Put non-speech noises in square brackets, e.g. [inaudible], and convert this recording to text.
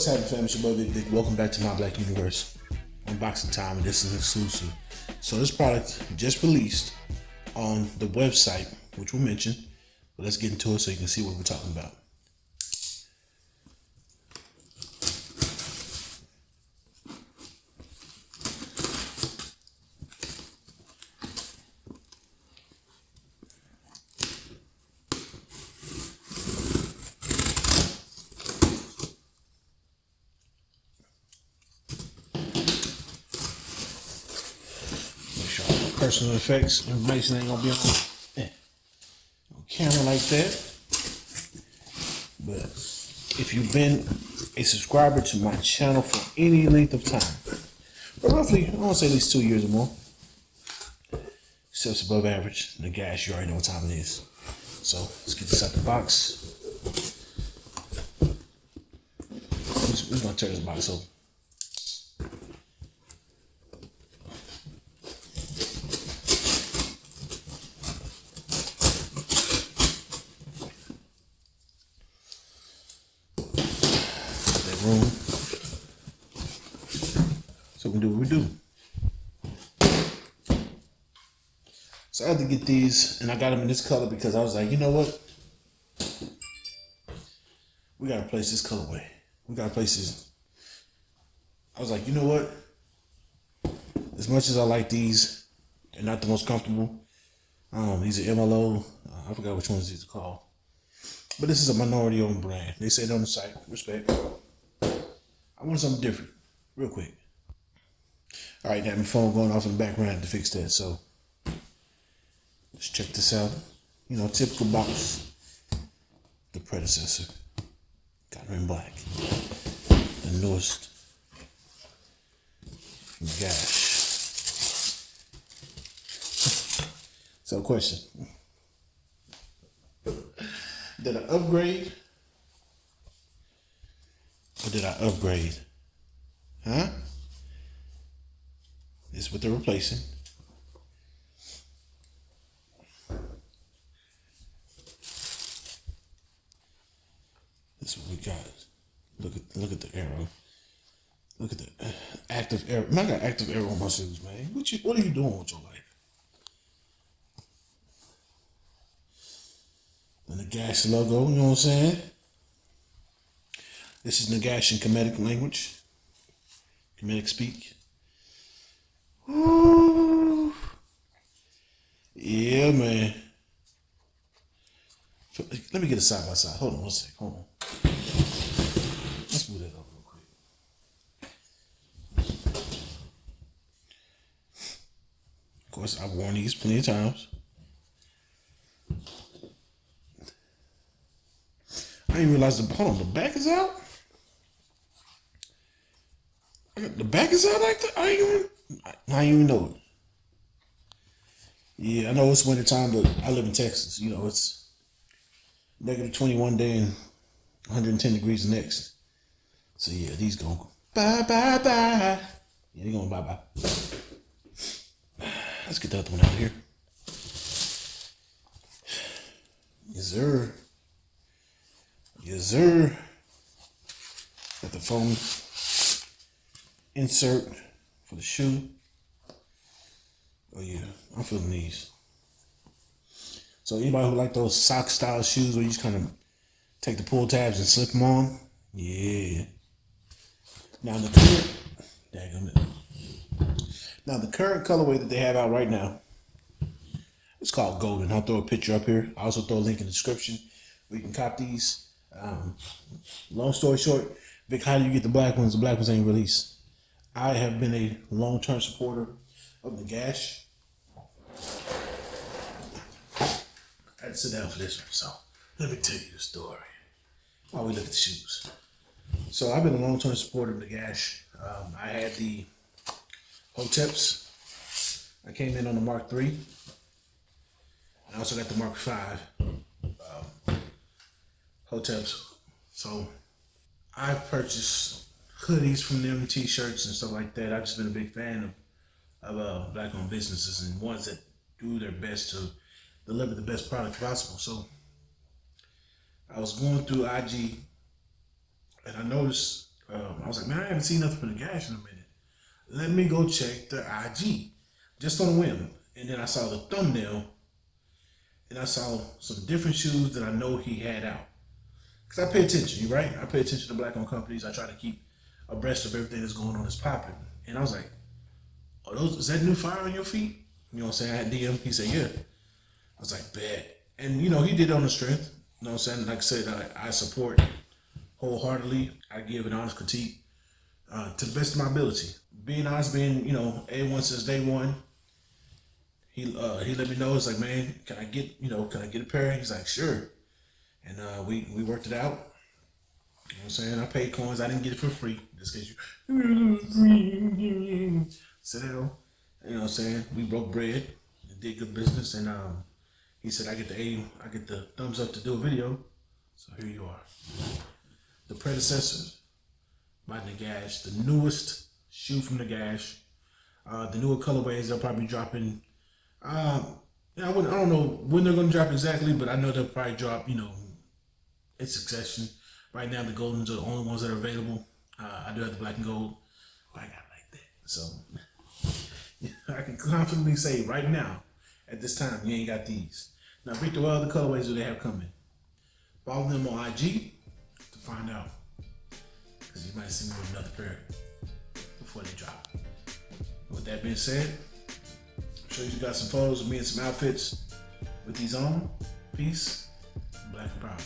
What's happening, fam? It's your Big Vic. Welcome back to my Black Universe. Unboxing time, this is exclusive. So this product just released on the website, which we mentioned. But let's get into it so you can see what we're talking about. Make sure all the personal effects information ain't gonna be on, on camera like that. But if you've been a subscriber to my channel for any length of time, for roughly, I want to say at least two years or more, steps above average, the gas, you already know what time it is. So let's get this out the box. We're gonna tear this box open. Room. So we can do what we do. So I had to get these, and I got them in this color because I was like, you know what? We gotta place this colorway. We gotta place this. I was like, you know what? As much as I like these, they're not the most comfortable. Um, these are MLO. Uh, I forgot which ones these are called. But this is a minority owned brand. They say it on the site. Respect. I want something different, real quick. All right, now my phone going off in the background to fix that. So let's check this out. You know, typical box. The predecessor. Got her in black. The newest. Gosh. So, question. Did I upgrade? Or did I upgrade? Huh? This is what they're replacing. This is what we got. Look at look at the arrow. Look at the uh, active arrow. Man, I got active arrow on my shoes, man. What you what are you doing with your life? And the gas logo, you know what I'm saying? This is Nagash in language. Kemetic speak. Ooh. Yeah, man. Let me get a side by side. Hold on one sec. Hold on. Let's move that up real quick. Of course, I've worn these plenty of times. I didn't realize the hold on, the back is out. The back is out like that. I ain't even. I ain't even know it. Yeah, I know it's winter time, but I live in Texas. You know, it's negative twenty one day and one hundred and ten degrees the next. So yeah, these going bye bye bye. Yeah, they going bye bye. [sighs] Let's get the other one out here. Yes, sir. Yes, sir. Got the foam insert for the shoe. Oh yeah, I'm feeling these. So anybody who like those sock style shoes where you just kind of take the pull tabs and slip them on, yeah. Now the current. Now the current colorway that they have out right now, it's called Golden. I'll throw a picture up here. I'll also throw a link in the description where you can cop these. Um, long story short, Vic, how do you get the black ones? The black ones ain't released. I have been a long-term supporter of the Gash. I had to sit down for this one, so let me tell you the story. While we look at the shoes. So I've been a long-term supporter of the Gash. Um, I had the Hoteps. I came in on the Mark III. I also got the Mark V. Um, Hoteps. So I've purchased hoodies from them, t-shirts and stuff like that. I've just been a big fan of, of uh, black-owned businesses and ones that do their best to deliver the best product possible. So I was going through IG and I noticed Um, I was like, man, I haven't seen nothing from the gash in a minute. Let me go check the IG, just on a whim. And then I saw the thumbnail, and I saw some different shoes that I know he had out. Cause I pay attention, right? I pay attention to black owned companies. I try to keep abreast of everything that's going on that's popping. And I was like, oh, those is that new fire on your feet? You know what I'm saying? I had DM. He said, yeah. I was like, bad. And you know, he did on the strength. You know what I'm saying? Like I said, I, I support wholeheartedly. I give an honest critique uh, to the best of my ability. Being honest, being you know a one since day one. He uh, he let me know. It's like, man, can I get you know can I get a pair? He's like, sure. And uh, we we worked it out. You know what I'm saying? I paid coins. I didn't get it for free. Just cause you [laughs] sit. You know what I'm saying? We broke bread. Did good business, and um, he said I get the A, I get the thumbs up to do a video. So here you are. The predecessors by Nagash, the newest shoe from Nagash. Uh, the newer colorways they'll probably drop in. Uh, I, wouldn't, I don't know when they're gonna drop exactly, but I know they'll probably drop, you know, in succession. Right now, the Goldens are the only ones that are available. Uh, I do have the black and gold, but I got like that. So [laughs] I can confidently say right now, at this time, you ain't got these. Now, Victor, what other colorways do they have coming? Follow them on IG to find out. Because you might see me with another pair before they drop. With that being said, I'm sure you got some photos of me and some outfits with these on. Peace. Black and proud.